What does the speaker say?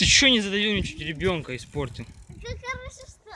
Ты что не задавил ничего ребенка испортил? Как хорошо, что...